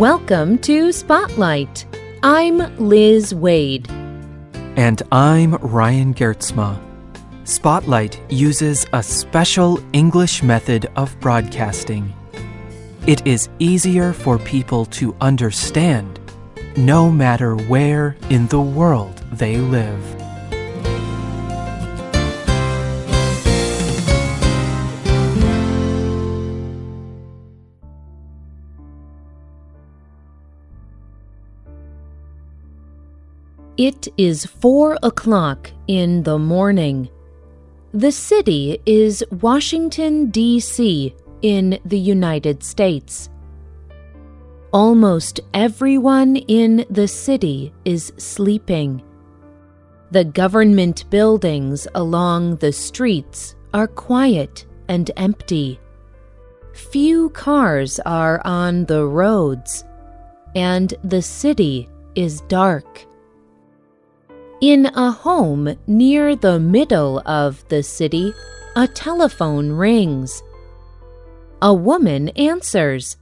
Welcome to Spotlight. I'm Liz Waid. And I'm Ryan Geertsma. Spotlight uses a special English method of broadcasting. It is easier for people to understand no matter where in the world they live. It is four o'clock in the morning. The city is Washington, D.C., in the United States. Almost everyone in the city is sleeping. The government buildings along the streets are quiet and empty. Few cars are on the roads, and the city is dark. In a home near the middle of the city, a telephone rings. A woman answers.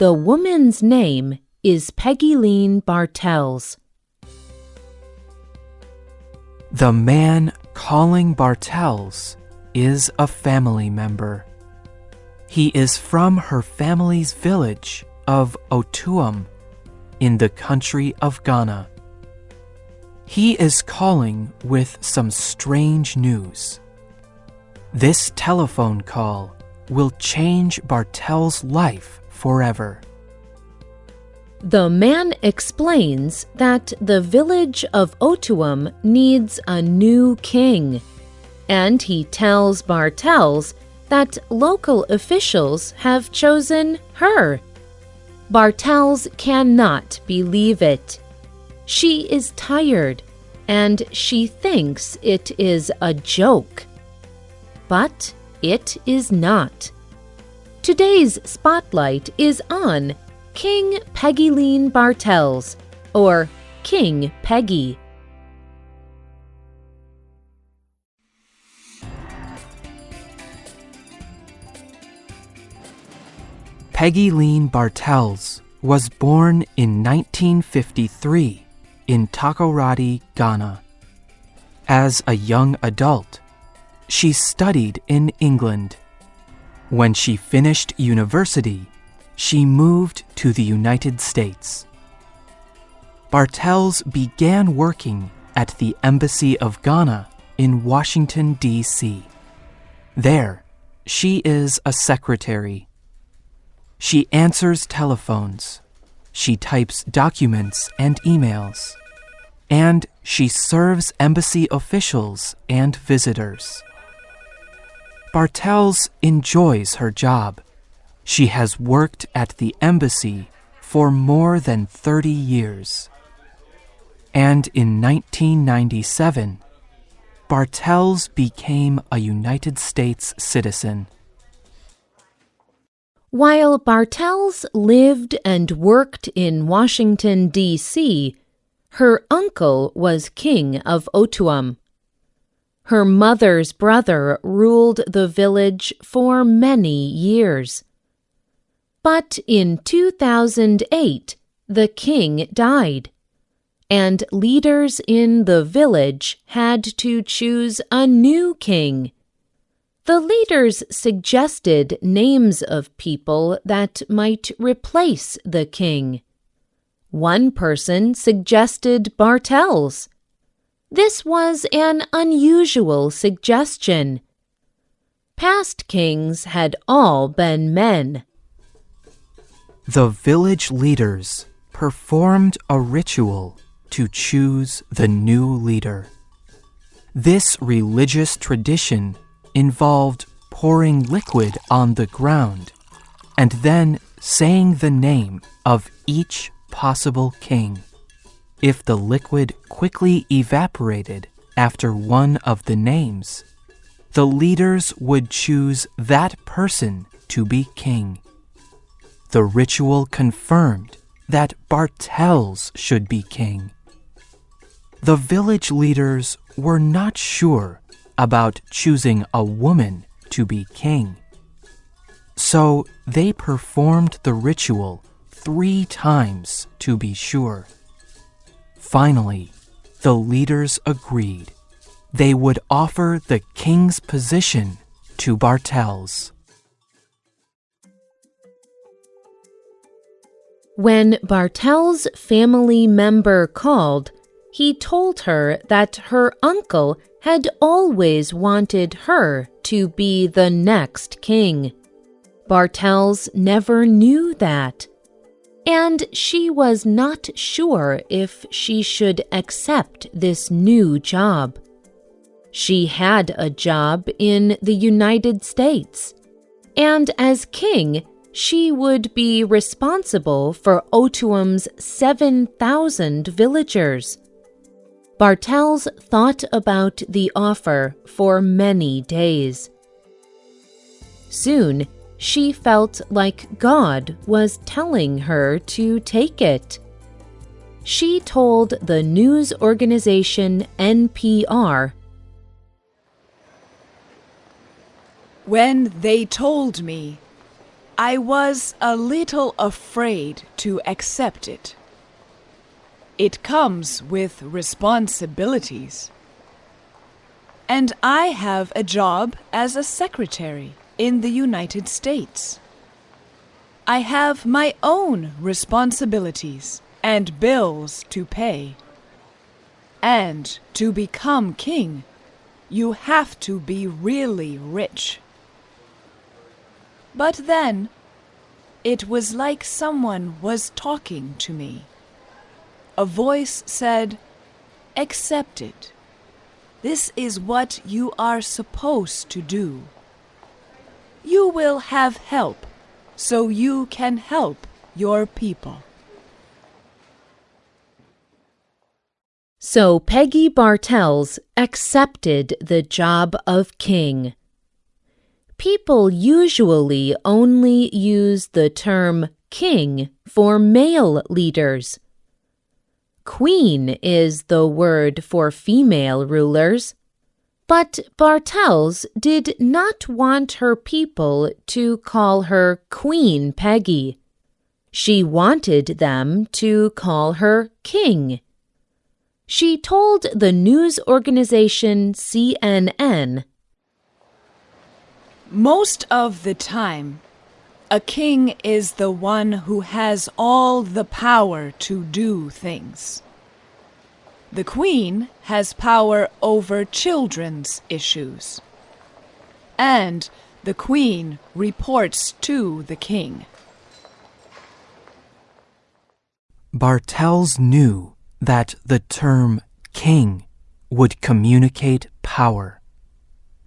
The woman's name is Peggielene Bartels. The man calling Bartels is a family member. He is from her family's village of Otuam in the country of Ghana. He is calling with some strange news. This telephone call will change Bartel's life forever. The man explains that the village of Otuam needs a new king, and he tells Bartels that local officials have chosen her. Bartels cannot believe it. She is tired and she thinks it is a joke. But it is not. Today's spotlight is on King Peggielene Bartels, or King Peggy. Peggielene Bartels was born in 1953 in Takoradi, Ghana. As a young adult, she studied in England. When she finished university, she moved to the United States. Bartels began working at the Embassy of Ghana in Washington, D.C. There, she is a secretary. She answers telephones she types documents and emails. And she serves embassy officials and visitors. Bartels enjoys her job. She has worked at the embassy for more than 30 years. And in 1997, Bartels became a United States citizen. While Bartels lived and worked in Washington, D.C., her uncle was king of Otuam. Her mother's brother ruled the village for many years. But in 2008, the king died, and leaders in the village had to choose a new king. The leaders suggested names of people that might replace the king. One person suggested Bartels. This was an unusual suggestion. Past kings had all been men. The village leaders performed a ritual to choose the new leader. This religious tradition involved pouring liquid on the ground and then saying the name of each possible king. If the liquid quickly evaporated after one of the names, the leaders would choose that person to be king. The ritual confirmed that Bartels should be king. The village leaders were not sure about choosing a woman to be king. So they performed the ritual three times to be sure. Finally, the leaders agreed they would offer the king's position to Bartels. When Bartel's family member called, he told her that her uncle had always wanted her to be the next king. Bartels never knew that, and she was not sure if she should accept this new job. She had a job in the United States, and as king, she would be responsible for Otuam's 7,000 villagers. Bartels thought about the offer for many days. Soon, she felt like God was telling her to take it. She told the news organization NPR When they told me I was a little afraid to accept it. It comes with responsibilities. And I have a job as a secretary in the United States. I have my own responsibilities and bills to pay. And to become king, you have to be really rich. But then, it was like someone was talking to me. A voice said, Accept it. This is what you are supposed to do. You will have help, so you can help your people. So Peggy Bartels accepted the job of king. People usually only use the term king for male leaders. Queen is the word for female rulers. But Bartels did not want her people to call her Queen Peggy. She wanted them to call her King. She told the news organization CNN most of the time, a king is the one who has all the power to do things. The queen has power over children's issues. And the queen reports to the king. Bartels knew that the term king would communicate power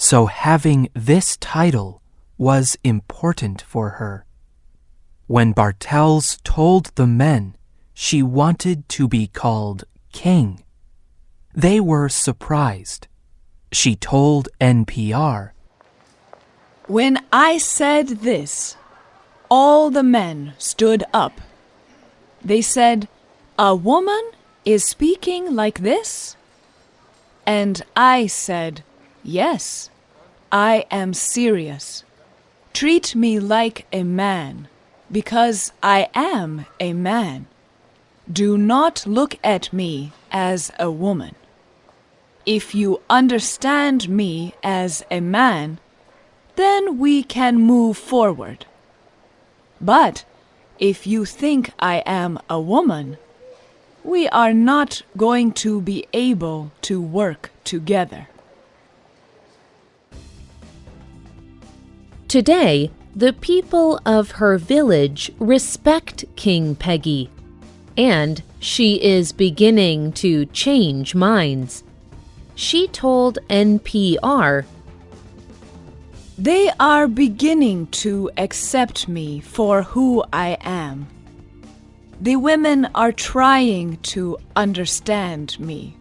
so having this title was important for her. When Bartels told the men she wanted to be called king, they were surprised. She told NPR, When I said this, all the men stood up. They said, A woman is speaking like this? And I said, Yes, I am serious. Treat me like a man, because I am a man. Do not look at me as a woman. If you understand me as a man, then we can move forward. But if you think I am a woman, we are not going to be able to work together. Today, the people of her village respect King Peggy, and she is beginning to change minds. She told NPR, They are beginning to accept me for who I am. The women are trying to understand me.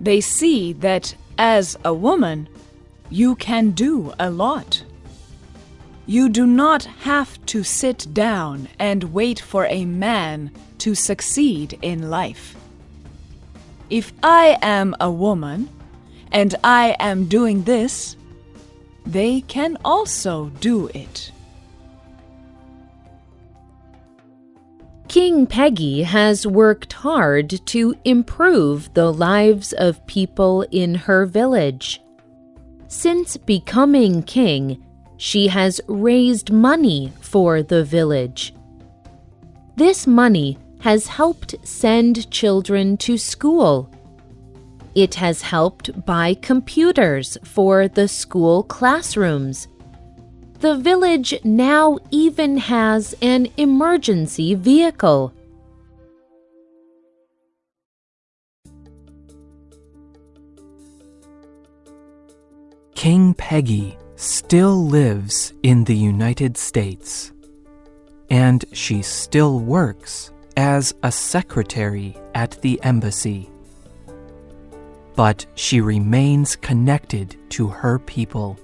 They see that as a woman, you can do a lot. You do not have to sit down and wait for a man to succeed in life. If I am a woman and I am doing this, they can also do it. King Peggy has worked hard to improve the lives of people in her village. Since becoming king, she has raised money for the village. This money has helped send children to school. It has helped buy computers for the school classrooms. The village now even has an emergency vehicle. King Peggy still lives in the United States, and she still works as a secretary at the embassy. But she remains connected to her people.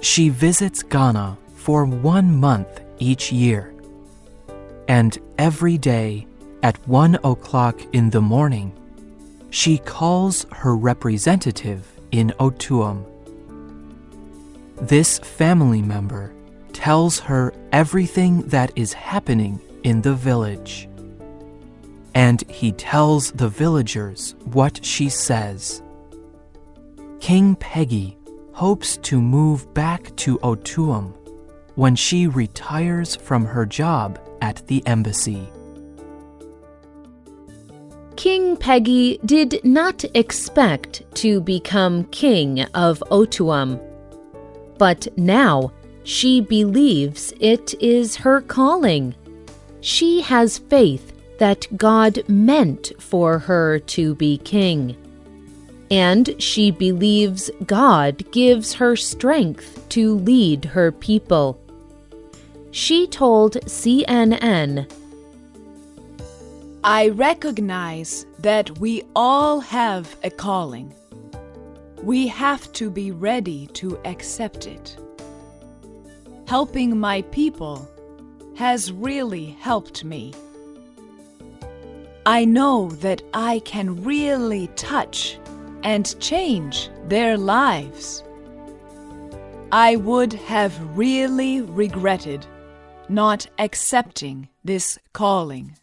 She visits Ghana for one month each year, and every day at one o'clock in the morning, she calls her representative in Otuam. This family member tells her everything that is happening in the village. And he tells the villagers what she says. King Peggy hopes to move back to Otuam when she retires from her job at the embassy. King Peggy did not expect to become king of Otuam, but now she believes it is her calling. She has faith that God meant for her to be king. And she believes God gives her strength to lead her people. She told CNN I recognize that we all have a calling. We have to be ready to accept it. Helping my people has really helped me. I know that I can really touch and change their lives. I would have really regretted not accepting this calling.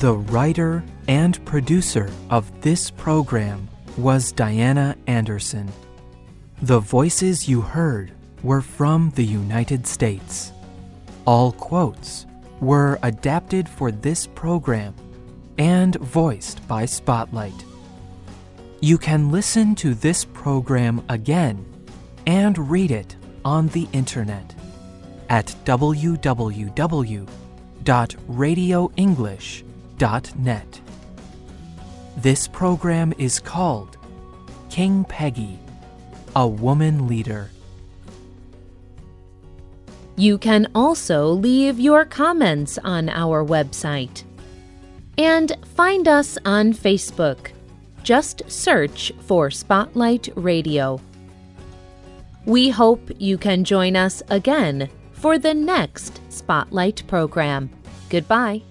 The writer and producer of this program was Diana Anderson. The voices you heard were from the United States. All quotes were adapted for this program and voiced by Spotlight. You can listen to this program again and read it on the internet at www.radioenglish.net. This program is called King Peggy, a Woman Leader. You can also leave your comments on our website. And find us on Facebook. Just search for Spotlight Radio. We hope you can join us again for the next Spotlight program. Goodbye.